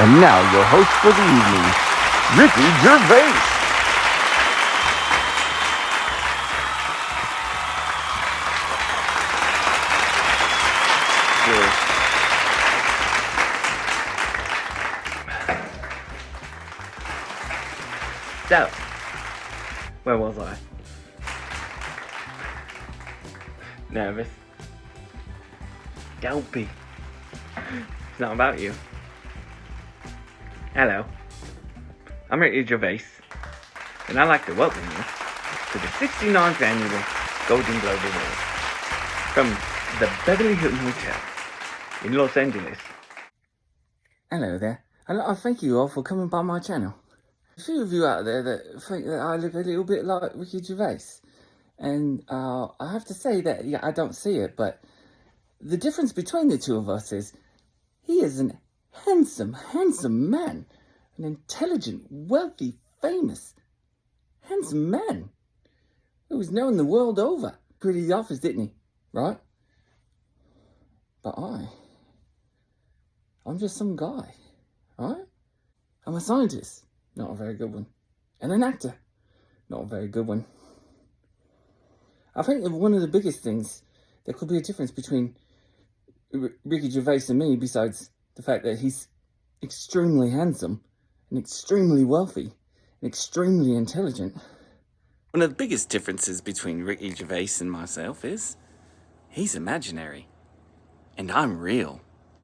And now your host for the evening, Ricky Gervais. So, where was I? Nervous. Dopey. It's not about you. Hello. I'm Ricky Gervais, and I'd like to welcome you to the 69th annual Golden Globe Awards from the Beverly Hilton Hotel in Los Angeles. Hello there. And I thank you all for coming by my channel. A few of you out there that think that I look a little bit like Ricky Gervais. And uh, I have to say that, yeah, I don't see it, but the difference between the two of us is he is an handsome, handsome man. An intelligent, wealthy, famous, handsome man. Who was known the world over. Pretty the office, didn't he? Right? But I, I'm just some guy, right? I'm a scientist. Not a very good one. And an actor. Not a very good one. I think that one of the biggest things, there could be a difference between Ricky Gervais and me, besides the fact that he's extremely handsome, and extremely wealthy, and extremely intelligent. One of the biggest differences between Ricky Gervais and myself is, he's imaginary, and I'm real.